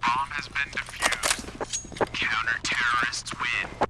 Bomb has been defused. Counter-terrorists win.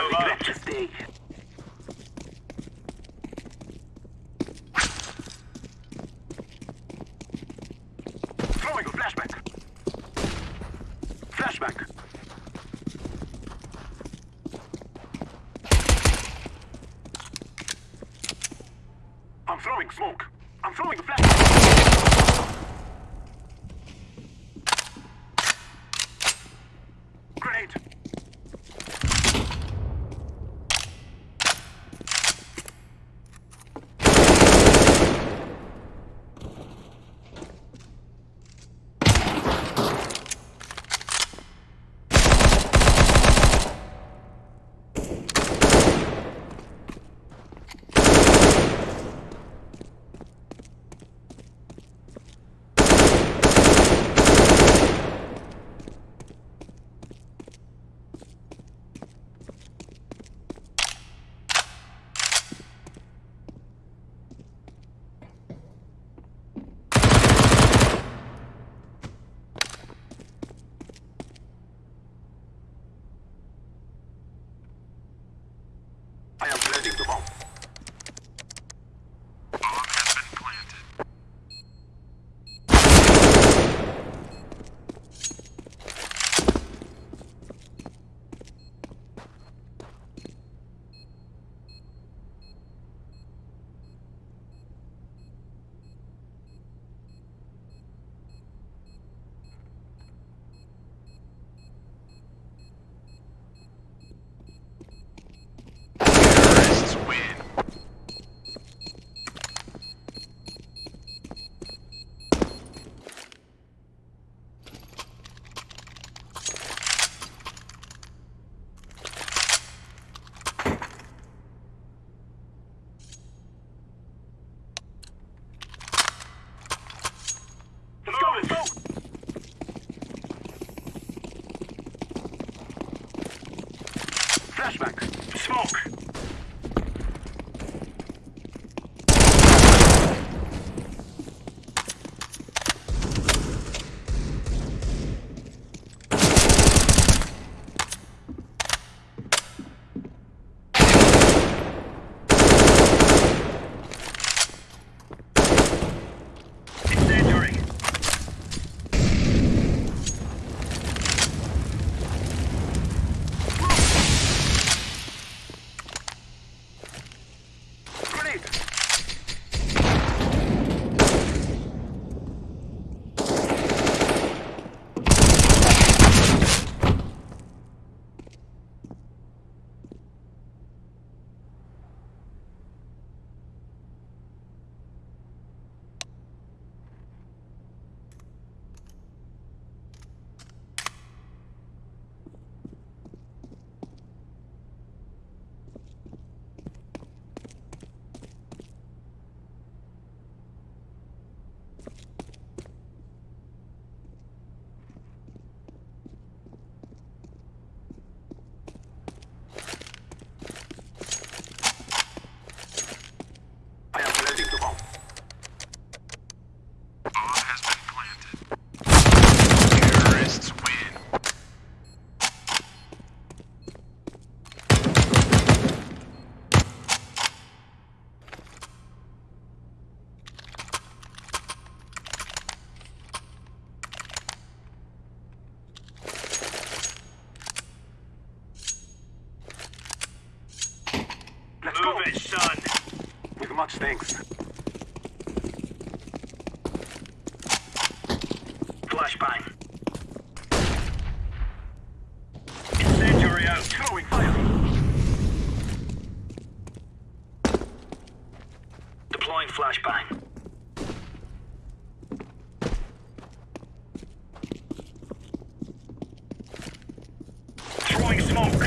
I shall regret much, thanks. Flashbang. Incendiary out. Throwing fire. Deploying flashbang. Throwing smoke.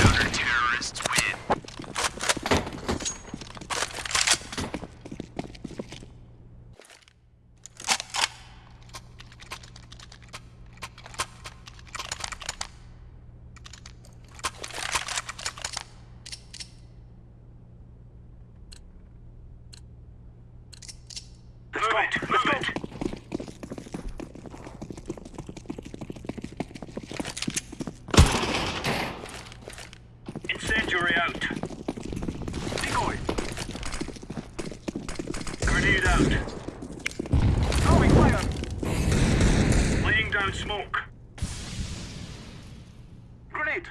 Counter-terrorists win. Let's go. Let's go. Incendiary out. Decoy. Grenade out. Throwing fire. Laying down smoke. Grenade.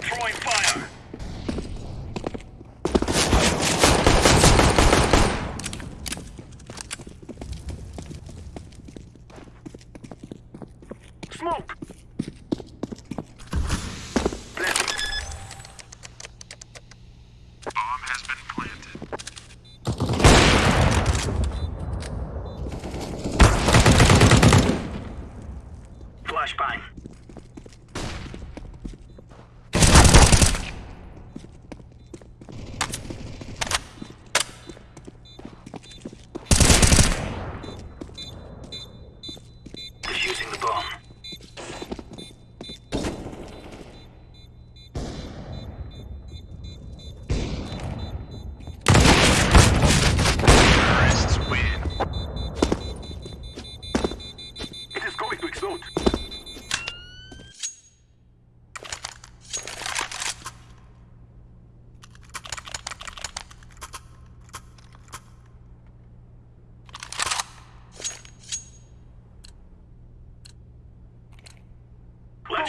Throwing fire. Smoke. Planting. Bomb has been planted. Flashbang. Defusing the bomb. Terrorists win. It is going to explode.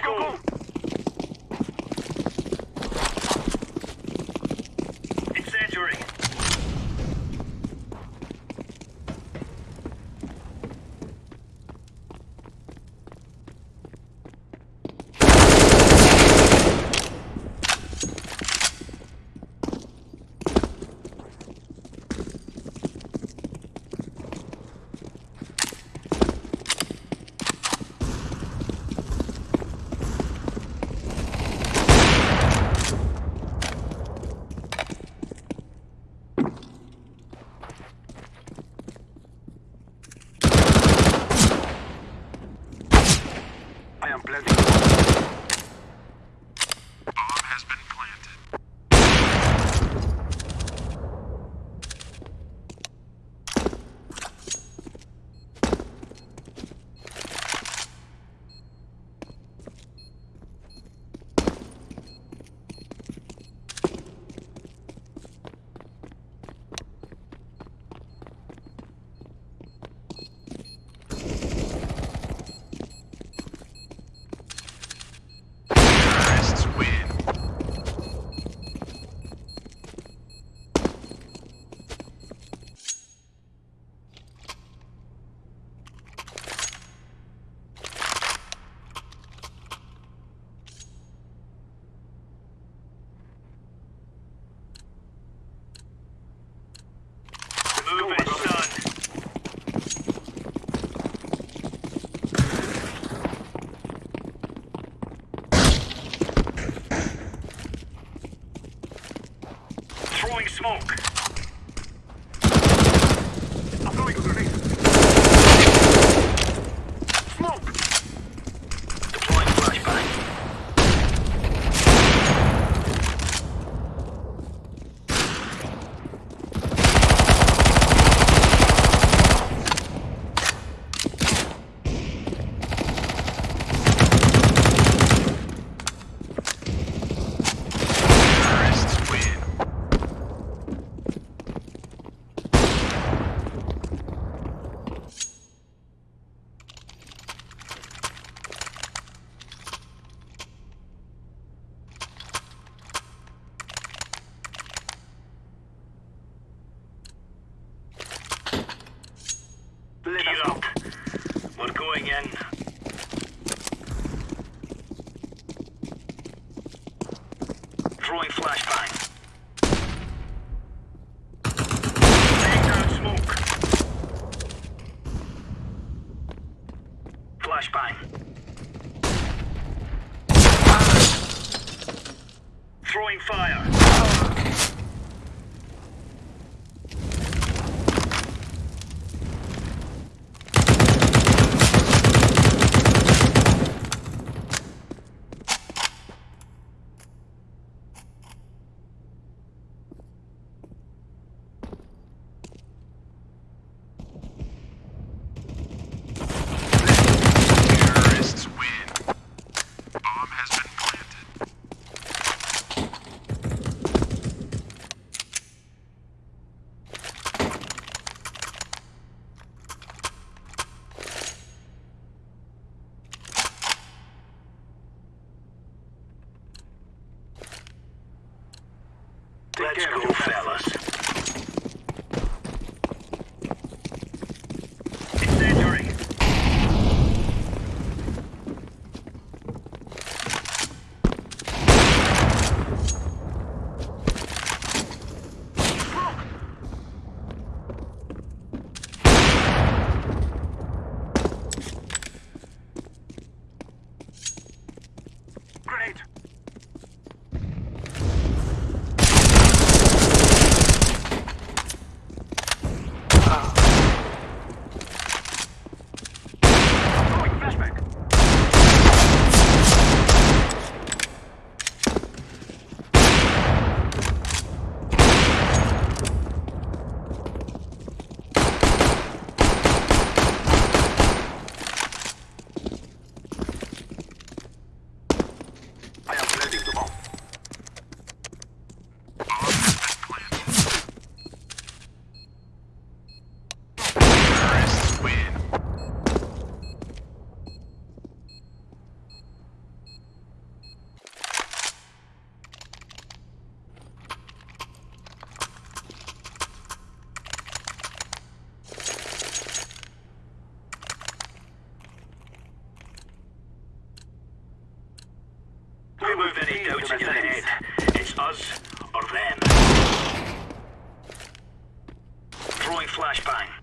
Let's go. Throwing flashbang.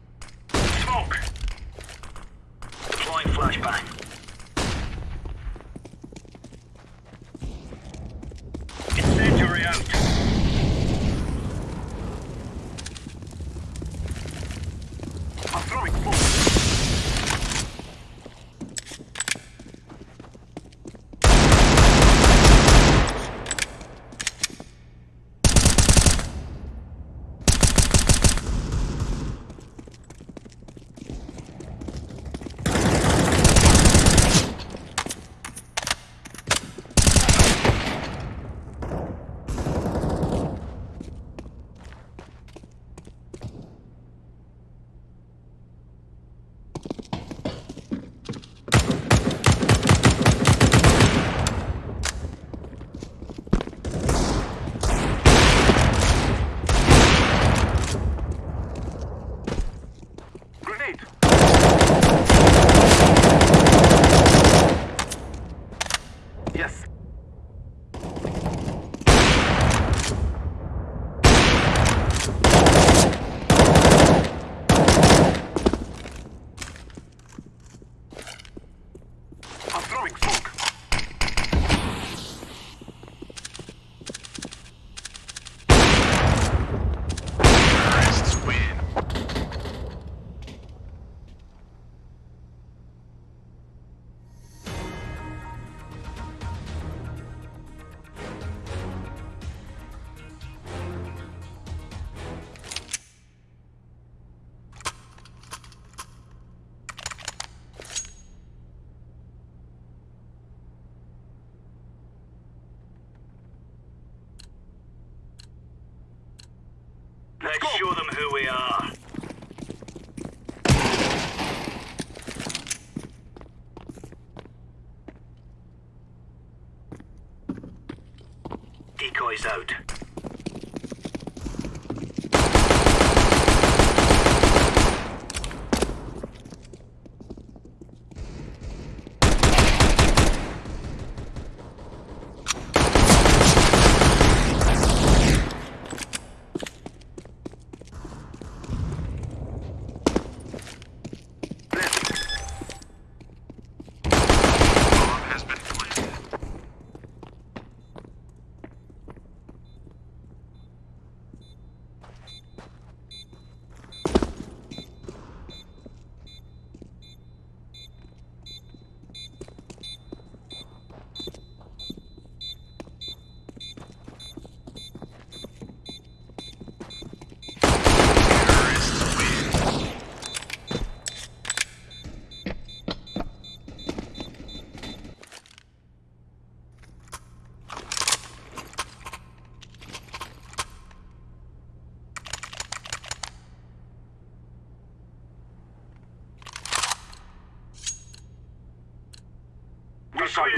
Sorry,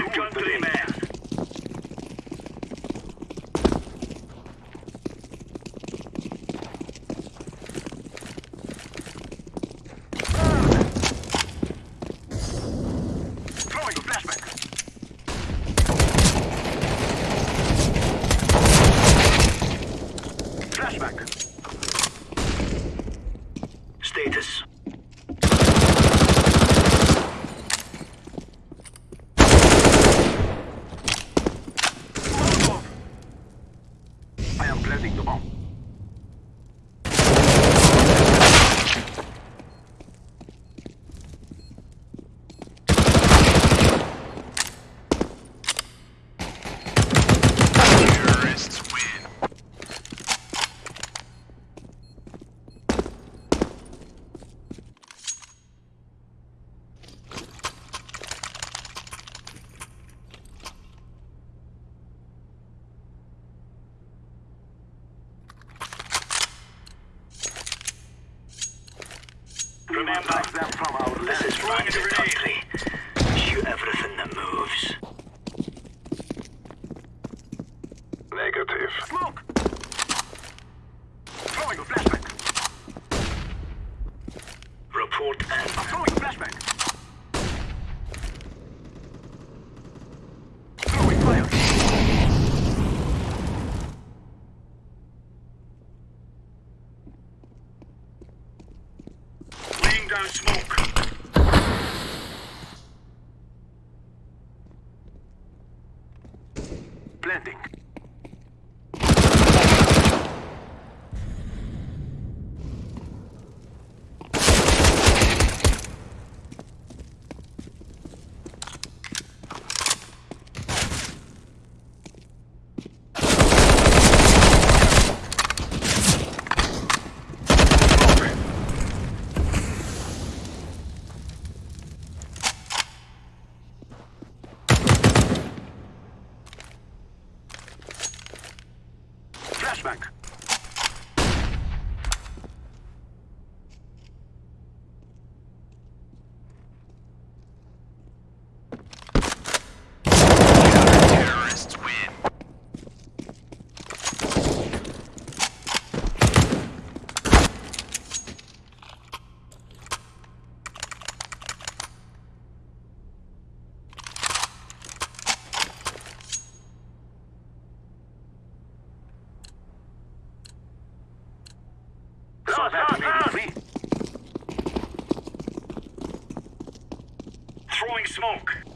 Planting the bomb. Smoke.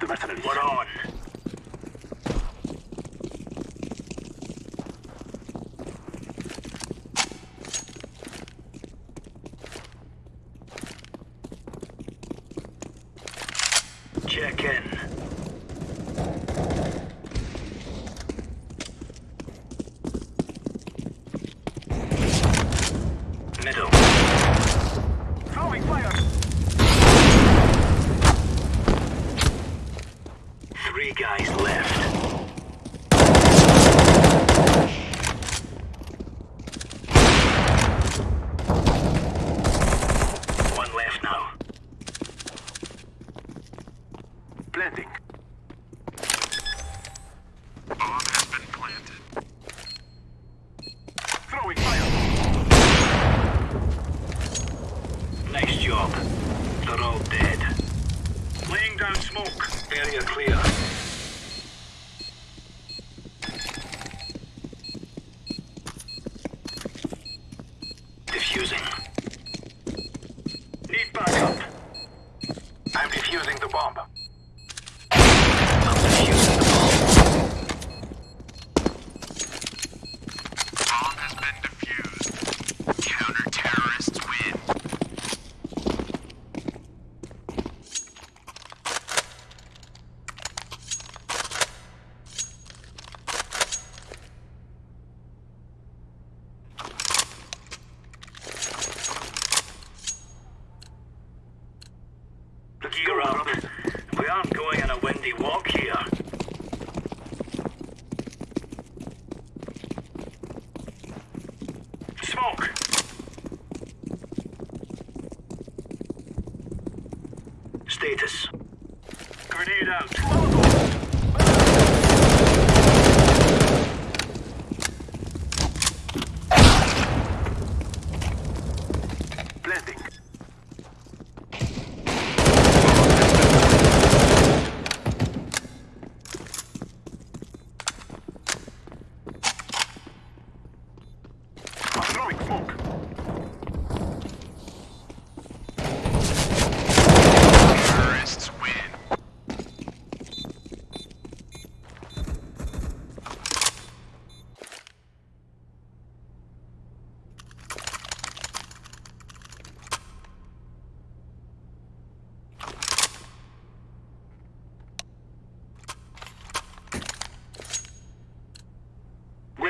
The mercenaries. We're on.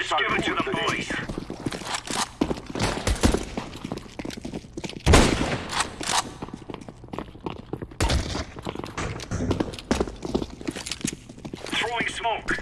Just give it to the boys. Throwing smoke.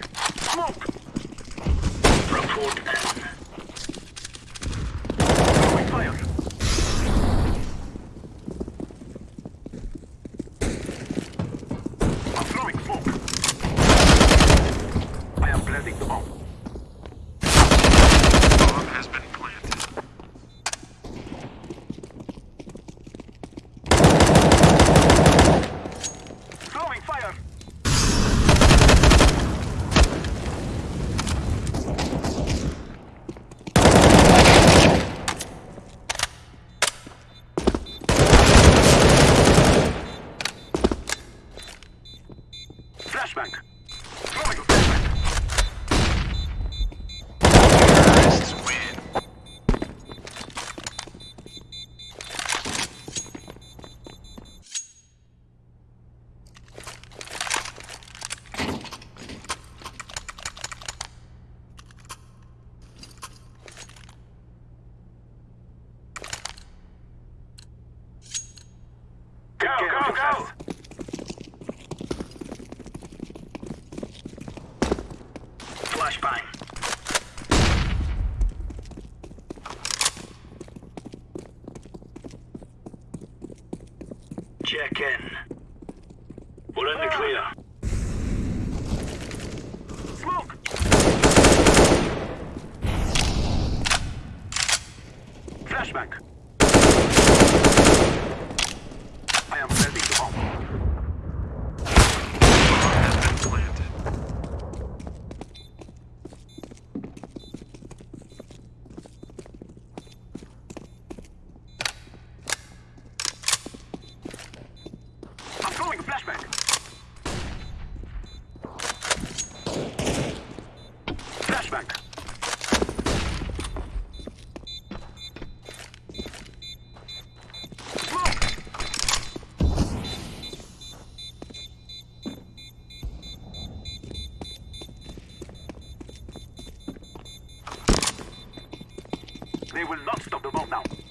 They will not stop the bomb now.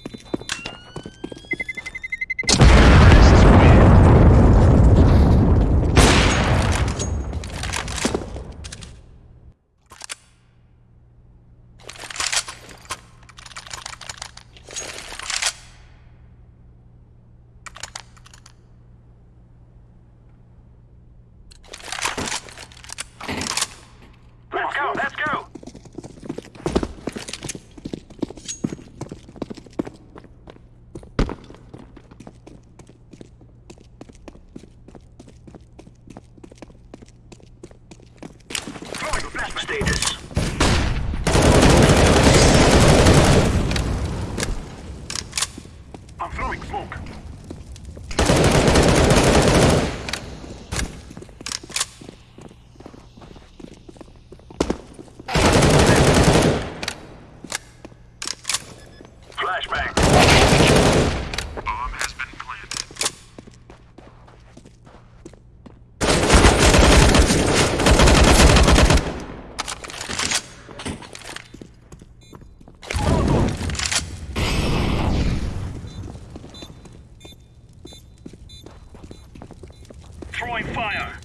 deploying fire.